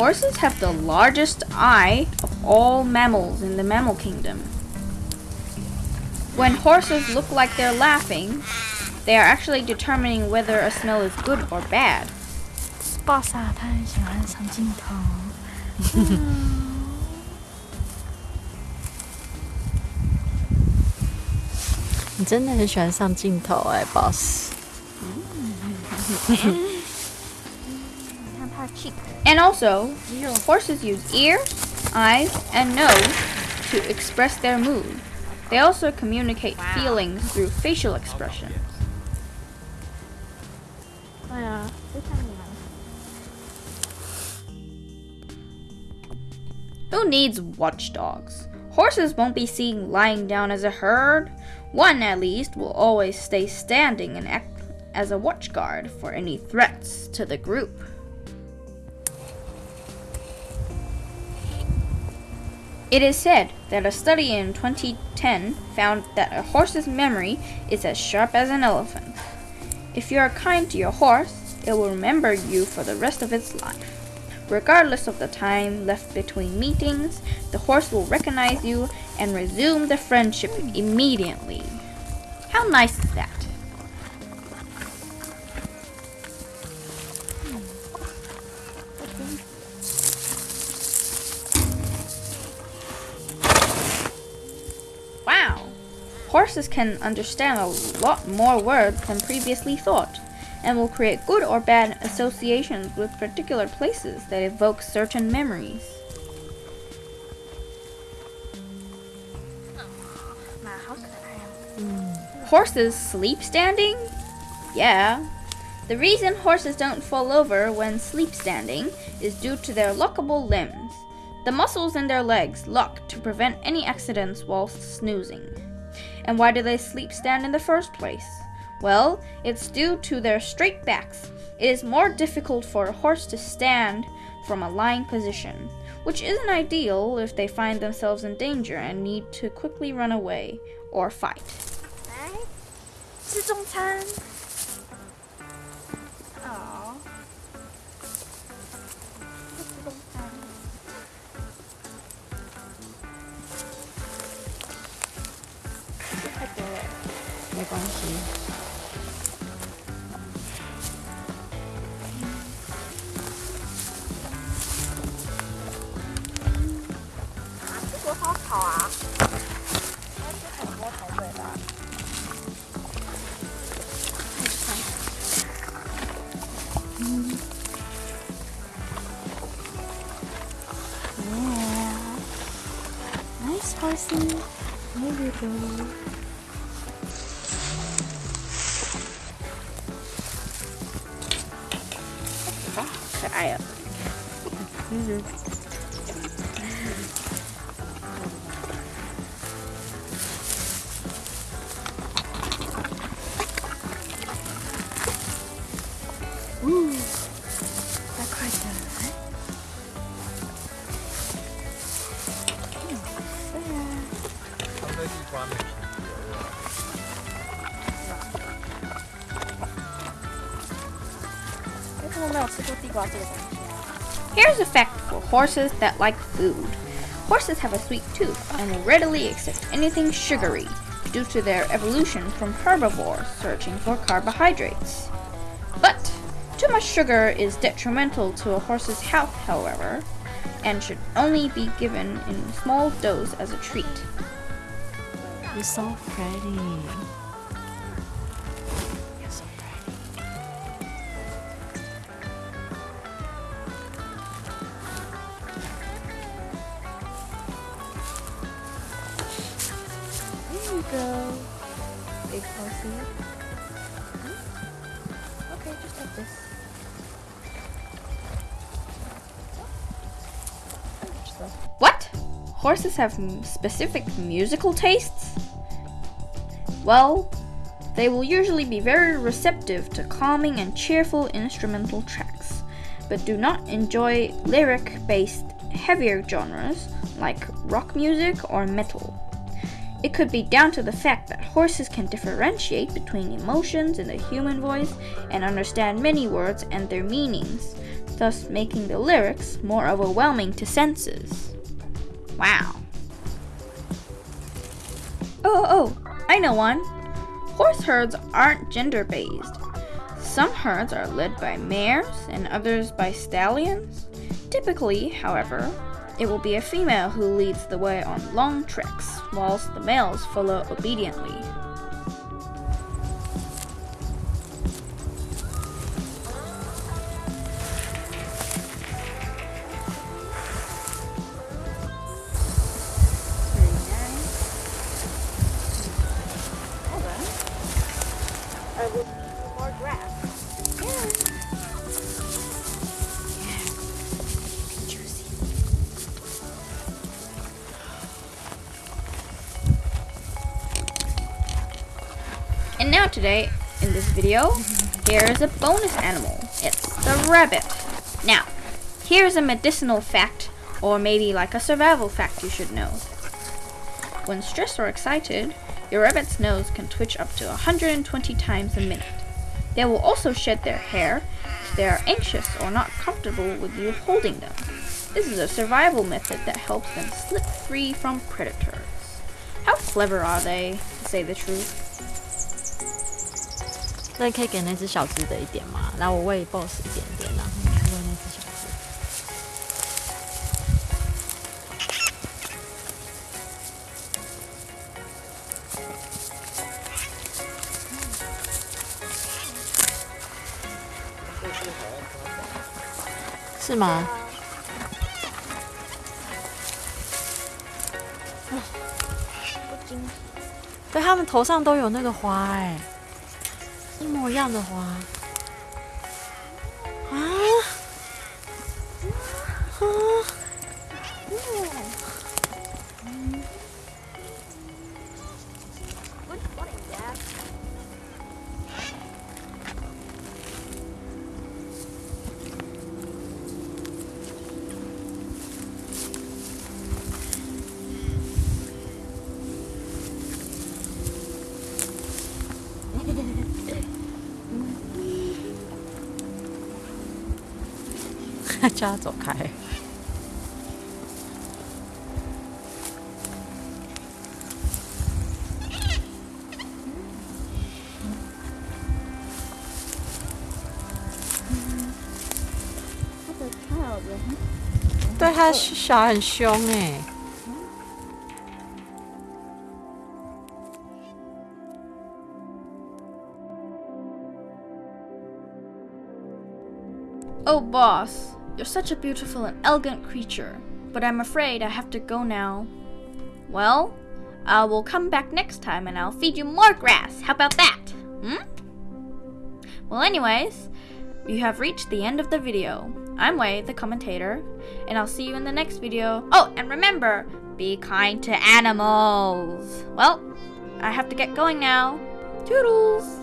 Horses have the largest eye of all mammals in the mammal kingdom. When horses look like they're laughing, they are actually determining whether a smell is good or bad. 爆萨他很喜欢上镜头。你真的很喜欢上镜头哎，boss。 cheek. And also, horses use ears, eyes, and nose to express their mood. They also communicate wow. feelings through facial expressions. Who needs watchdogs? Horses won't be seen lying down as a herd. One, at least, will always stay standing and act as a watchguard for any threats to the group. It is said that a study in 2010 found that a horse's memory is as sharp as an elephant. If you are kind to your horse, it will remember you for the rest of its life. Regardless of the time left between meetings, the horse will recognize you and resume the friendship immediately. How nice is that? Horses can understand a lot more words than previously thought, and will create good or bad associations with particular places that evoke certain memories. Horses sleep standing? Yeah. The reason horses don't fall over when sleep standing is due to their lockable limbs. The muscles in their legs lock to prevent any accidents whilst snoozing. And why do they sleep stand in the first place? Well, it's due to their straight backs. It is more difficult for a horse to stand from a lying position, which isn't ideal if they find themselves in danger and need to quickly run away or fight. 来，吃中餐。 没关系。啊，这个好好啊！它是很多口味的。Yeah. Nice person. Thank you go. You go. Here's a fact for horses that like food. Horses have a sweet tooth and will readily accept anything sugary due to their evolution from herbivores searching for carbohydrates. But too much sugar is detrimental to a horse's health, however, and should only be given in small dose as a treat. You're so pretty. Go, big horsey. Okay, just this. What? Horses have specific musical tastes? Well, they will usually be very receptive to calming and cheerful instrumental tracks, but do not enjoy lyric based heavier genres like rock music or metal. It could be down to the fact that horses can differentiate between emotions in the human voice and understand many words and their meanings thus making the lyrics more overwhelming to senses. Wow. Oh, oh, oh I know one. Horse herds aren't gender based. Some herds are led by mares and others by stallions. Typically, however, it will be a female who leads the way on long treks, whilst the males follow obediently. Today, in this video, here is a bonus animal. It's the rabbit. Now, here's a medicinal fact, or maybe like a survival fact you should know. When stressed or excited, your rabbit's nose can twitch up to 120 times a minute. They will also shed their hair if they are anxious or not comfortable with you holding them. This is a survival method that helps them slip free from predators. How clever are they, to say the truth? 那你可以给那只小只的一点吗？来，我喂 boss 一点点，然后你去喂那只小只。是吗？对，他们头上都有那个花、哎，一模一样的花。啊！叫他走开。对他小很凶哎、Oh, boss, you're such a beautiful and elegant creature, but I'm afraid I have to go now. Well, I will come back next time and I'll feed you more grass. How about that? Hmm? Well, anyways, you have reached the end of the video. I'm Wei, the commentator, and I'll see you in the next video. Oh, and remember, be kind to animals. Well, I have to get going now. Toodles!